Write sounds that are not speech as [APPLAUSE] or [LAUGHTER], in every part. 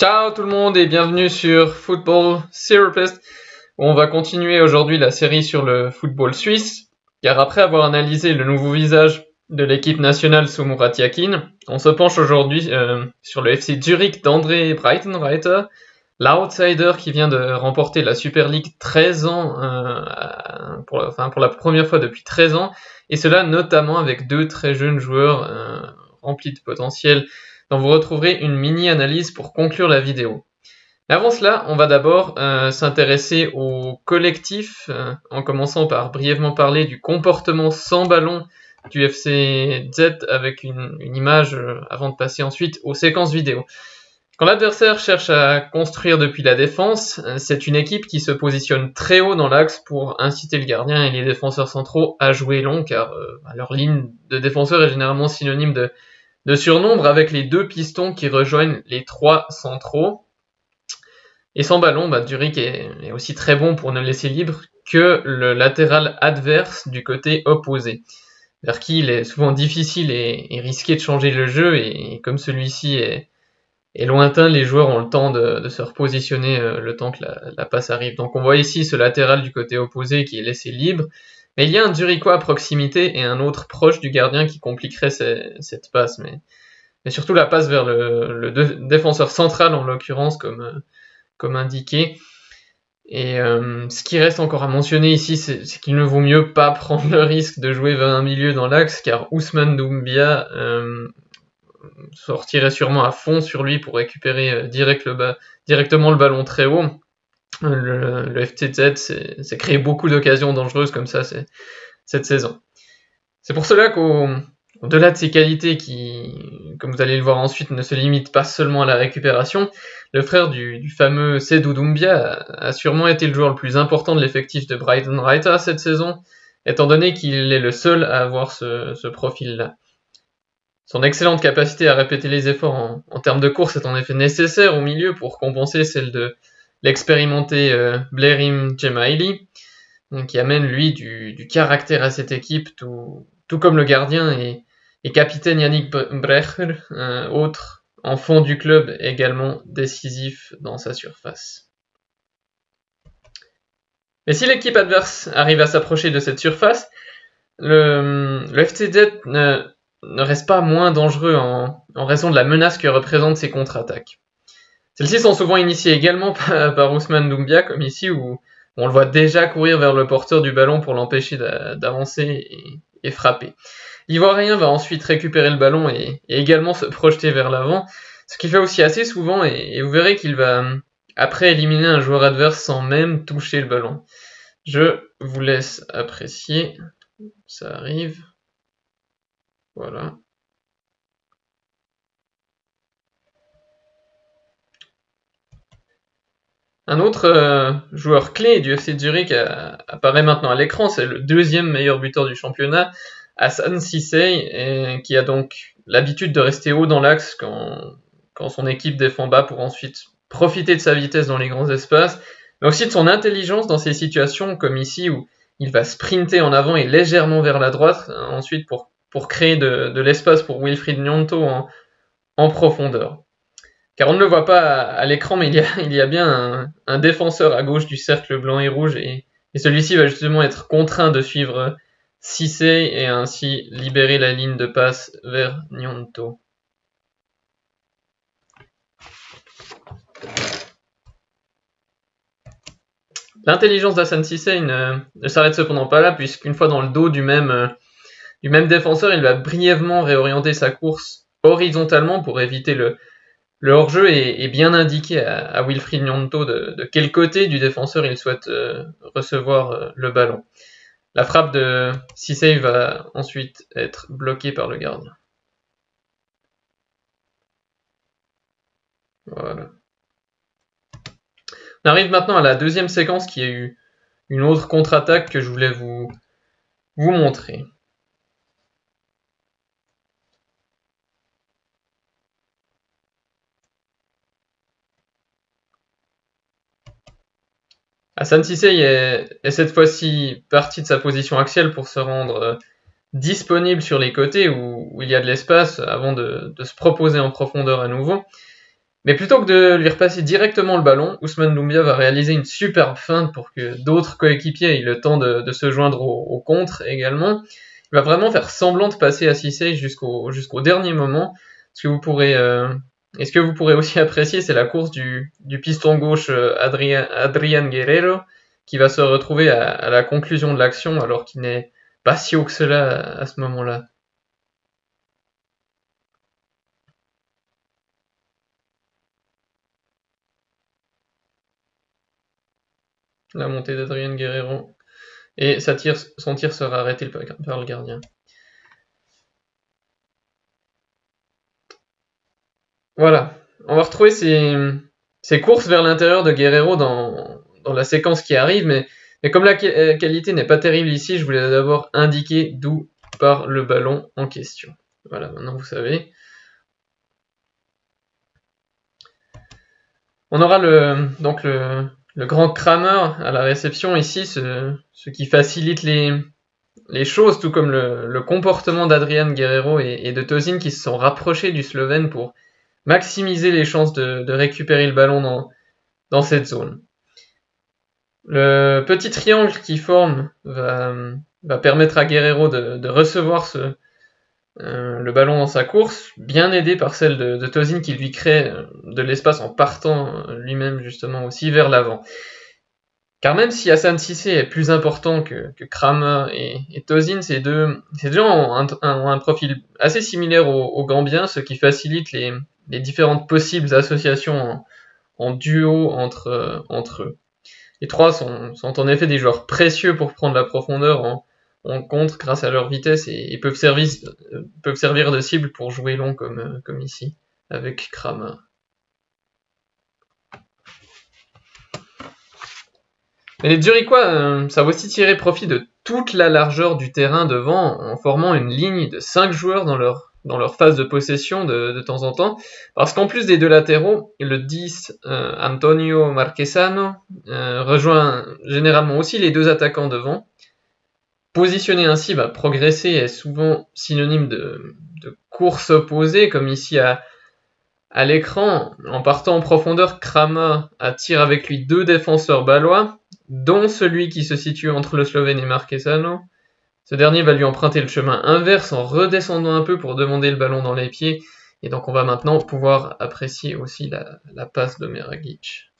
Ciao tout le monde et bienvenue sur Football Therapist. On va continuer aujourd'hui la série sur le football suisse car après avoir analysé le nouveau visage de l'équipe nationale sous Murat Yakin, on se penche aujourd'hui euh, sur le FC Zurich d'André Breitenreiter, l'outsider qui vient de remporter la Super League 13 ans, euh, pour, enfin, pour la première fois depuis 13 ans, et cela notamment avec deux très jeunes joueurs euh, remplis de potentiel dont vous retrouverez une mini-analyse pour conclure la vidéo. avant cela, on va d'abord euh, s'intéresser au collectif, euh, en commençant par brièvement parler du comportement sans ballon du FC Z avec une, image euh, avant de passer ensuite aux séquences vidéo. Quand l'adversaire cherche à construire depuis la défense, c'est une équipe qui se positionne très haut dans l'axe pour inciter le gardien et les défenseurs centraux à jouer long car leur ligne de défenseur est généralement synonyme de de surnombre avec les deux pistons qui rejoignent les trois centraux. Et sans ballon, bah, est, aussi très bon pour ne laisser libre que le latéral adverse du côté opposé, vers qui il est souvent difficile et, risqué de changer le jeu, et, comme celui-ci est, lointain, les joueurs ont le temps de, se repositionner euh, le temps que la, passe arrive. Donc on voit ici ce latéral du côté opposé qui est laissé libre, mais il y a un Zurichois à proximité et un autre proche du gardien qui compliquerait cette passe. Mais, surtout la passe vers le, défenseur central, en l'occurrence, comme, indiqué. Et euh, ce qui reste encore à mentionner ici, c'est qu'il ne vaut mieux pas prendre le risque de jouer vers un milieu dans l'axe, car Ousmane Doumbia euh, sortirait sûrement à fond sur lui pour récupérer euh, directement le ballon très haut le, FTZ s'est créé beaucoup d'occasions dangereuses comme ça cette saison. C'est pour cela qu'au-delà de ses qualités qui, comme vous allez le voir ensuite, ne se limitent pas seulement à la récupération, le frère du, fameux Sedou Doumbia a, sûrement été le joueur le plus important de l'effectif de Brighton Reiter cette saison, étant donné qu'il est le seul à avoir ce, profil-là. Son excellente capacité à répéter les efforts en, termes de course est en effet nécessaire au milieu pour compenser celle de, l'expérimenté euh, Blairim Jemaili, qui amène lui du, caractère à cette équipe, tout, comme le gardien et, capitaine Yannick Brecher, autre enfant du club également décisif dans sa surface. Mais si l'équipe adverse arrive à s'approcher de cette surface, le, le FCZ ne, reste pas moins dangereux en raison de la menace que représentent ses contre-attaques. Celles-ci sont souvent initiées également [LAUGHS] par, Ousmane Doumbia, comme ici, où on le voit déjà courir vers le porteur du ballon pour l'empêcher d'avancer et, frapper. L'Ivoirien va ensuite récupérer le ballon et, également se projeter vers l'avant, ce qu'il fait aussi assez souvent, et, vous verrez qu'il va après éliminer un joueur adverse sans même toucher le ballon. Je vous laisse apprécier. Ça arrive. Voilà. Un autre euh, joueur clé du FC Zurich euh, apparaît maintenant à l'écran, c'est le deuxième meilleur buteur du championnat, Hassan Sissé, qui a donc l'habitude de rester haut dans l'axe quand, son équipe défend bas pour ensuite profiter de sa vitesse dans les grands espaces, mais aussi de son intelligence dans ces situations comme ici où il va sprinter en avant et légèrement vers la droite, ensuite pour, créer de, l'espace pour Wilfried Nyonto en profondeur. Car on ne le voit pas à, l'écran, mais il y a, bien un, défenseur à gauche du cercle blanc et rouge, et, celui-ci va justement être contraint de suivre Cissé et ainsi libérer la ligne de passe vers Nyonto. L'intelligence d'Hassan Cissé ne, s'arrête cependant pas là, puisqu'une fois dans le dos même, du même défenseur, il va brièvement réorienter sa course horizontalement pour éviter le, le hors-jeu est, bien indiqué à, Wilfried Nyonto de, quel côté du défenseur il souhaite euh, recevoir euh, le ballon. La frappe de Sissé va ensuite être bloquée par le gardien. On arrive maintenant à la deuxième séquence qui a eu une autre contre-attaque que je voulais vous montrer. Hassan Sissé est, cette fois-ci parti de sa position axiale pour se rendre euh, disponible sur les côtés où, il y a de l'espace avant de, se proposer en profondeur à nouveau. Mais plutôt que de lui repasser directement le ballon, Ousmane Doumbia va réaliser une superbe feinte pour que d'autres coéquipiers aient le temps de, se joindre au, contre également. Il va vraiment faire semblant de passer à Cissé jusqu'au jusqu'au dernier moment. Ce que vous pourrez, euh, et ce que vous pourrez aussi [LAUGHS] apprécier, c'est la course du, piston gauche euh, Adrian, Adrian, Guerrero qui va se retrouver à, la conclusion de l'action alors qu'il n'est pas si haut que cela à ce moment-là. la montée d'Adrien Guerrero. Et son tir sera arrêté par le gardien. Voilà. On va retrouver ces, courses vers l'intérieur de Guerrero dans, la séquence qui arrive, mais, comme la euh, qualité n'est pas terrible ici, je voulais d'abord indiquer d'où part le ballon en question. Voilà, maintenant vous savez. On aura le, donc le, grand Kramer à la réception ici, ce, qui facilite les, choses, tout comme le, comportement d'Adrian Guerrero et, de Tozin qui se sont rapprochés du Slovène pour maximiser les chances de, récupérer le ballon dans, cette zone. Le petit triangle qui forme va, permettre à Guerrero de recevoir ce, euh, le ballon dans sa course, bien aidé par celle de, de qui lui crée euh, de l'espace en partant euh, lui-même justement aussi vers l'avant. Car même si Hassan Sissé est plus important que, Kramer et, et Tozin, ces deux, ces deux ont un, profil assez similaire au, au, Gambien, ce qui facilite les, différentes possibles associations en, duo entre, eux. Les trois sont, en effet des joueurs précieux pour prendre la profondeur en, contre grâce à leur vitesse et, peuvent, servir, peuvent servir de cible pour jouer long comme, comme ici avec Kramer. Mais les Zurichois euh, savent aussi tirer profit de toute la largeur du terrain devant en formant une ligne de 5 joueurs dans leur, dans leur phase de possession de, temps en temps. Parce qu'en plus des deux latéraux, le 10 euh, Antonio Marquesano euh, rejoint généralement aussi les deux attaquants devant. Positionner ainsi va progresser est souvent synonyme de, course opposée, comme ici à, à l'écran. En partant en profondeur, Krama attire avec lui deux défenseurs balois, dont celui qui se situe entre le Slovène et Marquesano. Ce dernier va lui emprunter le chemin inverse en redescendant un peu pour demander le ballon dans les pieds. Et donc on va maintenant pouvoir apprécier aussi la, passe de Meragic.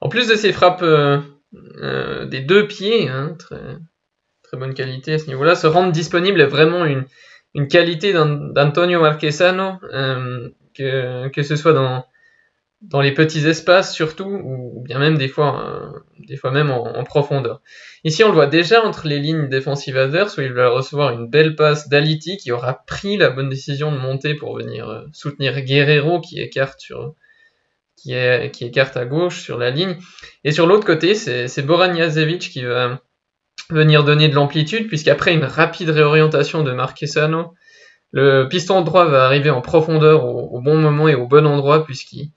En plus de ces frappes euh, euh, des deux pieds, hein, très, bonne qualité à ce niveau-là, se rendre disponible est vraiment une, une qualité d'Antonio Marquesano, euh, que, que ce soit dans, dans les petits espaces surtout, ou bien même des fois, des fois même en, profondeur. Ici, on le voit déjà entre les lignes défensives adverses, où il va recevoir une belle passe d'Aliti, qui aura pris la bonne décision de monter pour venir soutenir Guerrero, qui écarte sur, qui, est, qui écarte à gauche sur la ligne. Et sur l'autre côté, c'est Boran qui va venir donner de l'amplitude, puisqu'après une rapide réorientation de Marquesano, le piston droit va arriver en profondeur au, bon moment et au bon endroit, puisqu'il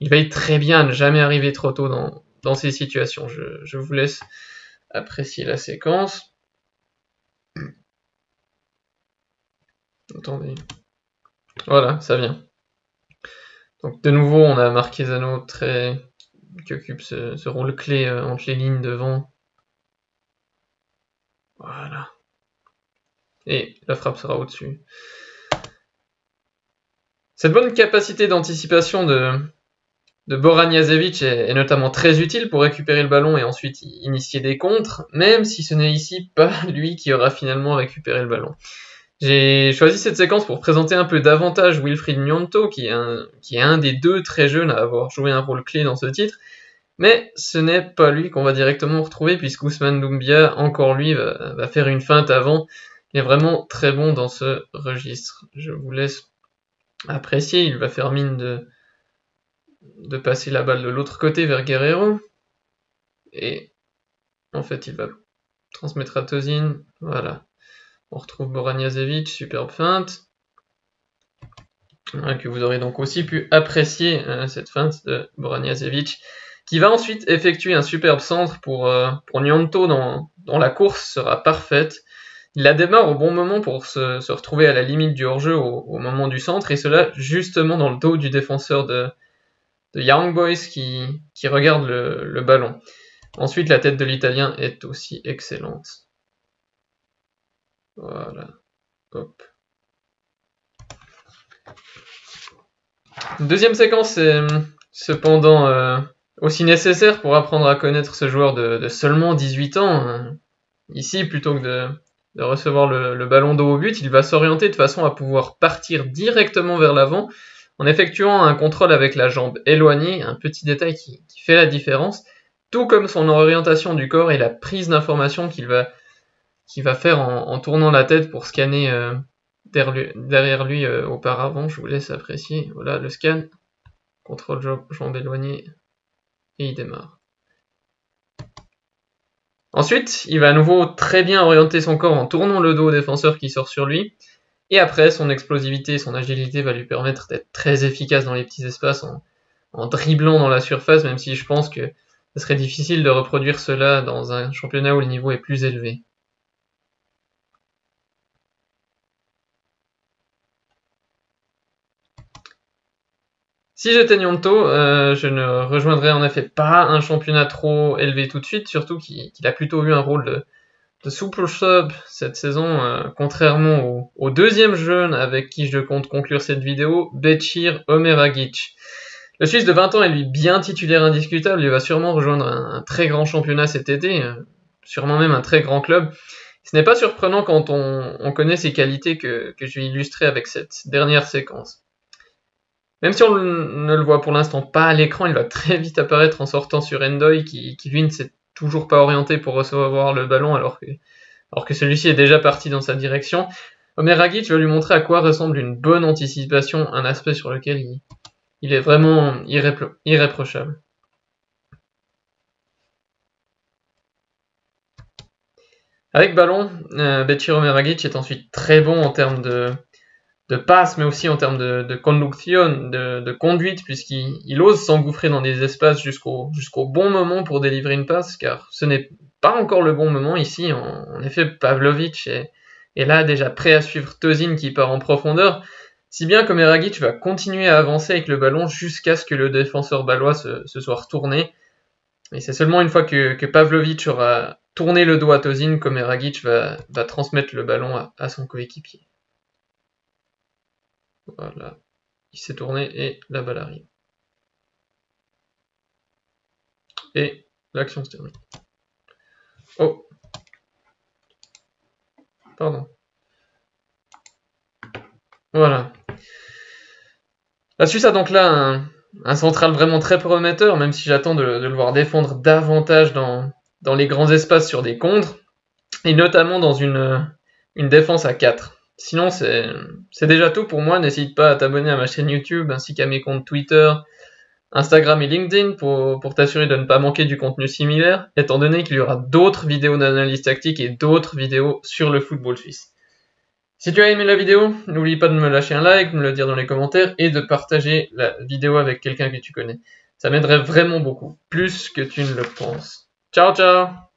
il veille très bien à ne jamais arriver trop tôt dans, ces situations. Je, vous laisse apprécier la séquence. Attendez. Voilà, ça vient. Donc de nouveau, on a Marquezano très qui occupe ce, rôle clé euh, entre les lignes devant. Voilà. Et la frappe sera au-dessus. Cette bonne capacité d'anticipation de, Boran est, notamment très utile pour récupérer le ballon et ensuite initier des contres, même si ce n'est ici pas [LAUGHS] lui qui aura finalement récupéré le ballon. J'ai choisi cette séquence pour présenter un peu davantage Wilfried Nyonto, qui est, un, qui est un des deux très jeunes à avoir joué un rôle clé dans ce titre. Mais ce n'est pas lui qu'on va directement retrouver, puisque Ousmane Doumbia, encore lui, va, faire une feinte avant. Il est vraiment très bon dans ce registre. Je vous laisse apprécier. Il va faire mine de, passer la balle de l'autre côté vers Guerrero. Et en fait, il va transmettre à Tozin. Voilà. On retrouve Boranjazevic, superbe feinte. que vous aurez donc aussi pu apprécier euh, cette feinte de Boranjazevic, qui va ensuite effectuer un superbe centre pour, euh, pour Nyonto, dont, la course sera parfaite. Il la démarre au bon moment pour se, retrouver à la limite du hors-jeu au, moment du centre, et cela justement dans le dos du défenseur de, Young Boys qui, regarde le, ballon. Ensuite, la tête de l'Italien est aussi excellente. Voilà. Hop. Deuxième séquence est cependant euh, aussi nécessaire pour apprendre à connaître ce joueur de, seulement 18 ans. Hein. Ici, plutôt que de, recevoir le, ballon dos au but, il va s'orienter de façon à pouvoir partir directement vers l'avant en effectuant un contrôle avec la jambe éloignée, un petit détail qui, fait la différence, tout comme son orientation du corps et la prise d'information qu'il va, va faire en, tournant la tête pour scanner euh, derrière lui, euh, auparavant. Je vous laisse apprécier. Voilà le scan, contrôle jambe éloignée, et il démarre. Ensuite, il va à nouveau très bien orienter son corps en tournant le dos au défenseur qui sort sur lui. Et après, son explosivité et son agilité va lui permettre d'être très efficace dans les petits espaces en, dribblant dans la surface, même si je pense que ce serait difficile de reproduire cela dans un championnat où le niveau est plus élevé. Si j'étais Nyonto, euh, je ne rejoindrais en effet pas un championnat trop élevé tout de suite, surtout qu'il a plutôt eu un rôle de, de super sub cette saison, euh, contrairement au, deuxième jeune avec qui je compte conclure cette vidéo, Bechir Omeragic. Le Suisse de 20 ans est lui bien titulaire indiscutable, il va sûrement rejoindre un, très grand championnat cet été, euh, sûrement même un très grand club. Ce n'est pas surprenant quand on, connaît ses qualités que, que je vais illustrer avec cette dernière séquence. Même si on ne le voit pour l'instant pas à l'écran, il va très vite apparaître en sortant sur Endoy, qui, lui ne s'est toujours pas orienté pour recevoir le ballon alors que, celui-ci est déjà parti dans sa direction. Omer Ragic va lui montrer à quoi ressemble une bonne anticipation, un aspect sur lequel il, est vraiment irréprochable. Avec ballon, euh, est ensuite très bon en termes de, de passe, mais aussi en termes de, conduction, de, conduite, puisqu'il ose s'engouffrer dans des espaces jusqu'au bon moment pour délivrer une passe, car ce n'est pas encore le bon moment ici. En, effet, Pavlovic est, là déjà prêt à suivre Tozin qui part en profondeur, si bien que Meragic va continuer à avancer avec le ballon jusqu'à ce que le défenseur balois se, soit retourné. Et c'est seulement une fois que, que, Pavlovic aura tourné le dos à Tozin que Meragic va, va transmettre le ballon à son coéquipier. Voilà. Il s'est tourné et la balle arrive. Et l'action se termine. Oh. Pardon. Voilà. La Suisse a donc là un, central vraiment très prometteur, même si j'attends de, le voir défendre davantage dans, les grands espaces sur des contres, et notamment dans une, une défense à 4. Sinon, c'est déjà tout pour moi. N'hésite pas à t'abonner à ma chaîne YouTube ainsi qu'à mes comptes Twitter, Instagram et LinkedIn pour, t'assurer de ne pas manquer du contenu similaire, étant donné qu'il y aura d'autres vidéos d'analyse tactique et d'autres vidéos sur le football suisse. Si tu as aimé la vidéo, n'oublie pas de me lâcher un like, de me le dire dans les commentaires et de partager la vidéo avec quelqu'un que tu connais. Ça m'aiderait vraiment beaucoup, plus que tu ne le penses. Ciao ciao